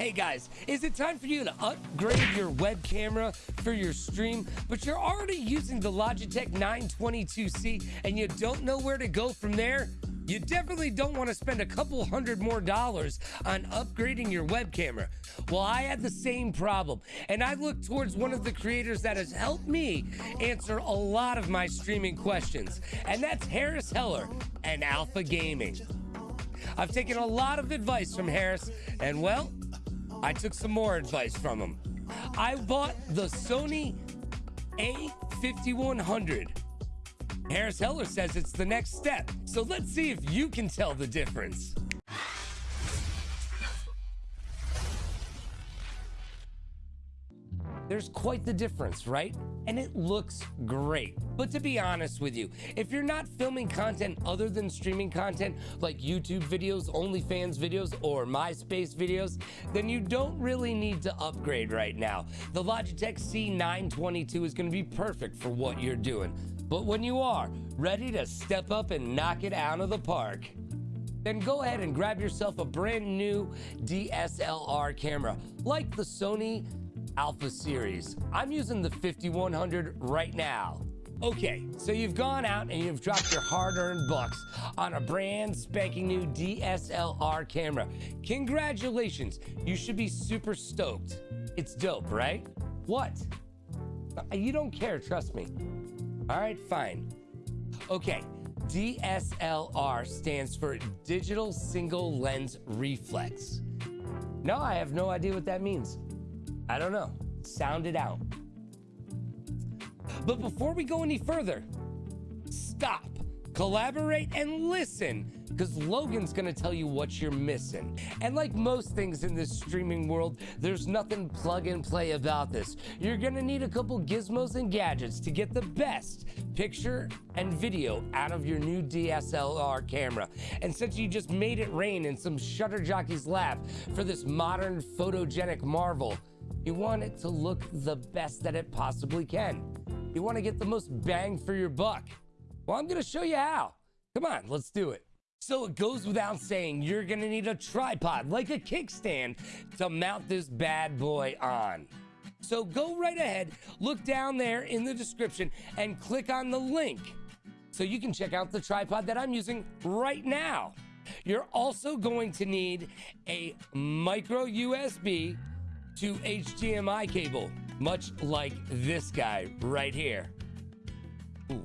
Hey guys, is it time for you to upgrade your web camera for your stream, but you're already using the Logitech 922C and you don't know where to go from there? You definitely don't want to spend a couple hundred more dollars on upgrading your web camera. Well, I had the same problem, and I looked towards one of the creators that has helped me answer a lot of my streaming questions, and that's Harris Heller and Alpha Gaming. I've taken a lot of advice from Harris, and well, I took some more advice from him. I bought the Sony A5100. Harris Heller says it's the next step. So let's see if you can tell the difference. There's quite the difference, right? And it looks great. But to be honest with you, if you're not filming content other than streaming content like YouTube videos, OnlyFans videos, or MySpace videos, then you don't really need to upgrade right now. The Logitech C922 is gonna be perfect for what you're doing. But when you are ready to step up and knock it out of the park, then go ahead and grab yourself a brand new DSLR camera like the Sony Alpha series. I'm using the 5100 right now. Okay, so you've gone out and you've dropped your hard-earned bucks on a brand spanking new DSLR camera. Congratulations, you should be super stoked. It's dope, right? What? Uh, you don't care, trust me. All right, fine. Okay, DSLR stands for Digital Single Lens Reflex. No, I have no idea what that means. I don't know. Sound it out. But before we go any further, stop, collaborate, and listen because Logan's gonna tell you what you're missing. And like most things in this streaming world, there's nothing plug and play about this. You're gonna need a couple gizmos and gadgets to get the best picture and video out of your new DSLR camera. And since you just made it rain in some shutter jockey's lap for this modern photogenic marvel, you want it to look the best that it possibly can. You want to get the most bang for your buck. Well, I'm going to show you how. Come on, let's do it. So it goes without saying, you're going to need a tripod, like a kickstand, to mount this bad boy on. So go right ahead, look down there in the description, and click on the link so you can check out the tripod that I'm using right now. You're also going to need a micro USB to HDMI cable, much like this guy right here. Ooh,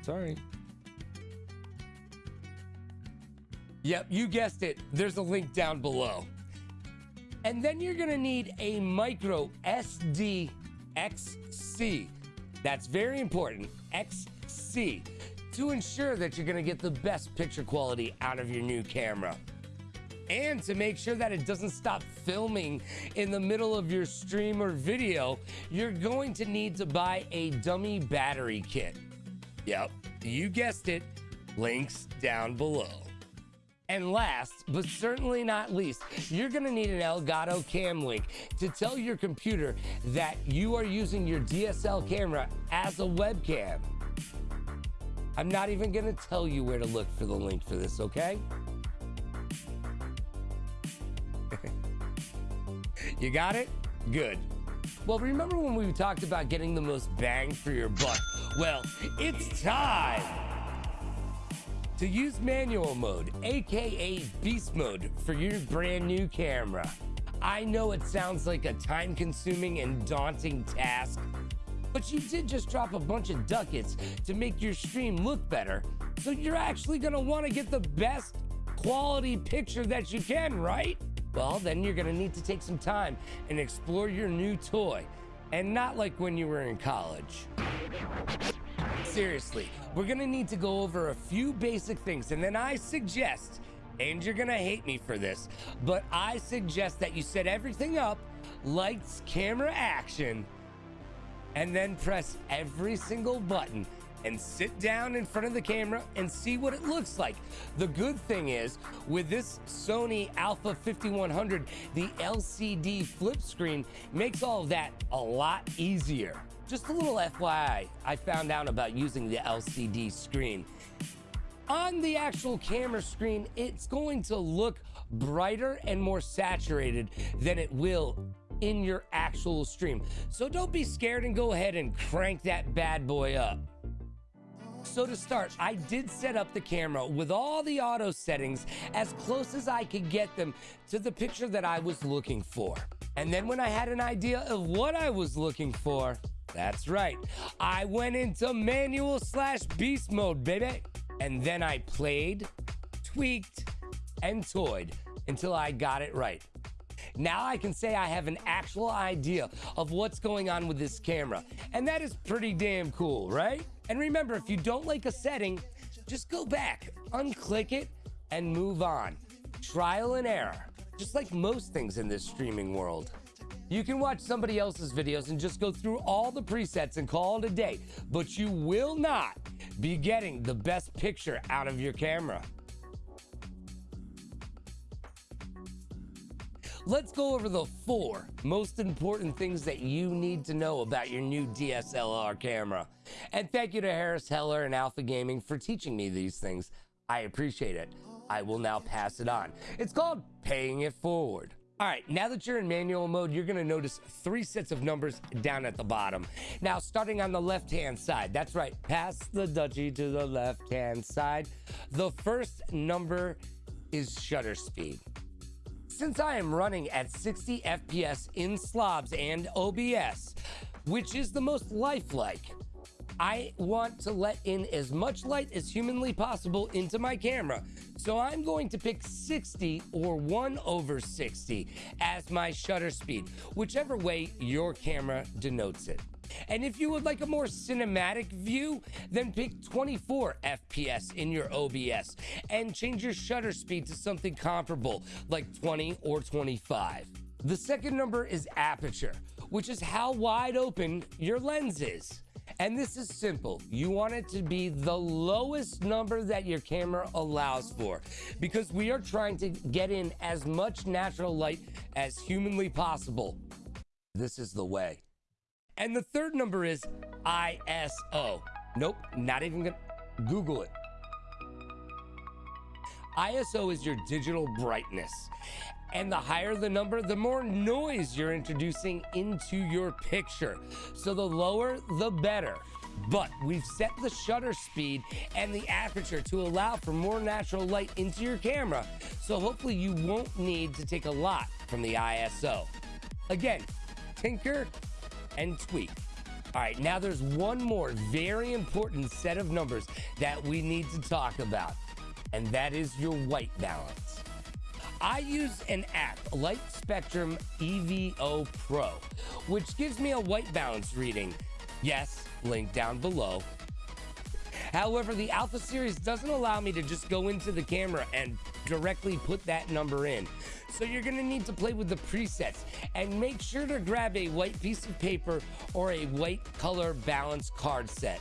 sorry. Yep, you guessed it. There's a link down below. And then you're gonna need a micro SD XC. That's very important, XC, to ensure that you're gonna get the best picture quality out of your new camera and to make sure that it doesn't stop filming in the middle of your stream or video, you're going to need to buy a dummy battery kit. Yep, you guessed it, links down below. And last, but certainly not least, you're gonna need an Elgato Cam Link to tell your computer that you are using your DSL camera as a webcam. I'm not even gonna tell you where to look for the link for this, okay? You got it? Good. Well, remember when we talked about getting the most bang for your buck? Well, it's time to use manual mode, aka beast mode, for your brand new camera. I know it sounds like a time consuming and daunting task, but you did just drop a bunch of ducats to make your stream look better, so you're actually gonna wanna get the best quality picture that you can, right? Well, then you're gonna need to take some time and explore your new toy. And not like when you were in college. Seriously, we're gonna need to go over a few basic things, and then I suggest, and you're gonna hate me for this, but I suggest that you set everything up, lights, camera, action, and then press every single button and sit down in front of the camera and see what it looks like. The good thing is, with this Sony Alpha 5100, the LCD flip screen makes all of that a lot easier. Just a little FYI, I found out about using the LCD screen. On the actual camera screen, it's going to look brighter and more saturated than it will in your actual stream. So don't be scared and go ahead and crank that bad boy up. So to start, I did set up the camera with all the auto settings as close as I could get them to the picture that I was looking for. And then when I had an idea of what I was looking for, that's right, I went into manual slash beast mode, baby. And then I played, tweaked, and toyed until I got it right. Now I can say I have an actual idea of what's going on with this camera. And that is pretty damn cool, right? And remember, if you don't like a setting, just go back, unclick it, and move on. Trial and error, just like most things in this streaming world. You can watch somebody else's videos and just go through all the presets and call it a day, but you will not be getting the best picture out of your camera. Let's go over the four most important things that you need to know about your new DSLR camera. And thank you to Harris Heller and Alpha Gaming for teaching me these things. I appreciate it. I will now pass it on. It's called paying it forward. All right, now that you're in manual mode, you're gonna notice three sets of numbers down at the bottom. Now, starting on the left-hand side, that's right, pass the duchy to the left-hand side. The first number is shutter speed. Since I am running at 60 FPS in slobs and OBS, which is the most lifelike, I want to let in as much light as humanly possible into my camera. So I'm going to pick 60 or 1 over 60 as my shutter speed, whichever way your camera denotes it. And if you would like a more cinematic view, then pick 24 FPS in your OBS and change your shutter speed to something comparable like 20 or 25. The second number is aperture, which is how wide open your lens is. And this is simple. You want it to be the lowest number that your camera allows for because we are trying to get in as much natural light as humanly possible. This is the way. And the third number is ISO. Nope, not even gonna Google it. ISO is your digital brightness. And the higher the number, the more noise you're introducing into your picture. So the lower, the better. But we've set the shutter speed and the aperture to allow for more natural light into your camera. So hopefully you won't need to take a lot from the ISO. Again, tinker and tweak. All right, now there's one more very important set of numbers that we need to talk about, and that is your white balance. I use an app, Light Spectrum EVO Pro, which gives me a white balance reading. Yes, link down below. However, the Alpha series doesn't allow me to just go into the camera and directly put that number in. So you're gonna need to play with the presets and make sure to grab a white piece of paper or a white color balance card set.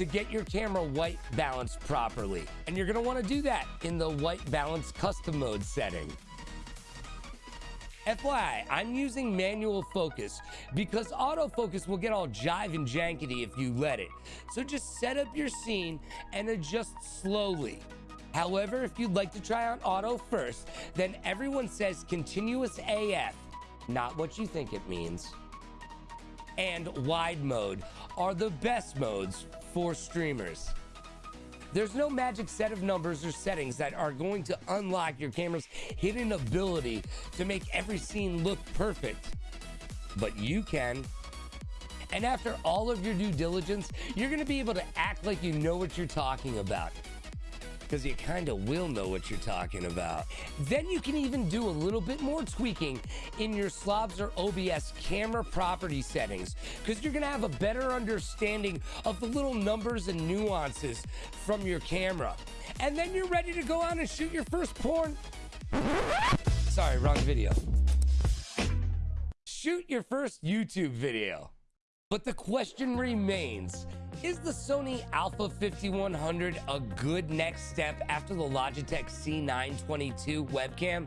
to get your camera white balanced properly. And you're gonna wanna do that in the white balance custom mode setting. FYI, I'm using manual focus because autofocus will get all jive and jankety if you let it. So just set up your scene and adjust slowly. However, if you'd like to try on auto first, then everyone says continuous AF, not what you think it means. And wide mode are the best modes for streamers. There's no magic set of numbers or settings that are going to unlock your camera's hidden ability to make every scene look perfect. But you can. And after all of your due diligence, you're going to be able to act like you know what you're talking about because you kind of will know what you're talking about. Then you can even do a little bit more tweaking in your Slobs or OBS camera property settings because you're going to have a better understanding of the little numbers and nuances from your camera. And then you're ready to go on and shoot your first porn. Sorry, wrong video. Shoot your first YouTube video. But the question remains, is the Sony Alpha 5100 a good next step after the Logitech C922 webcam?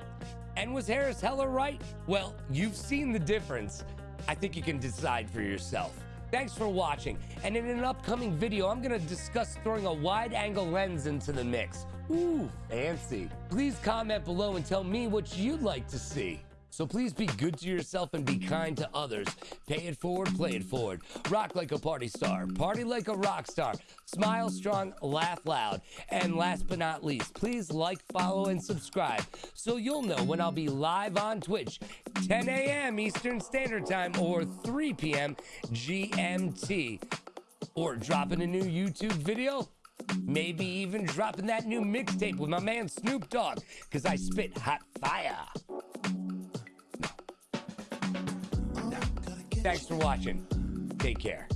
And was Harris Heller right? Well, you've seen the difference. I think you can decide for yourself. Thanks for watching, and in an upcoming video, I'm gonna discuss throwing a wide-angle lens into the mix. Ooh, fancy. Please comment below and tell me what you'd like to see. So please be good to yourself and be kind to others. Pay it forward, play it forward. Rock like a party star, party like a rock star. Smile strong, laugh loud. And last but not least, please like, follow, and subscribe so you'll know when I'll be live on Twitch, 10 a.m. Eastern Standard Time or 3 p.m. GMT. Or dropping a new YouTube video Maybe even dropping that new mixtape with my man Snoop Dogg, because I spit hot fire. Thanks for watching. Take care.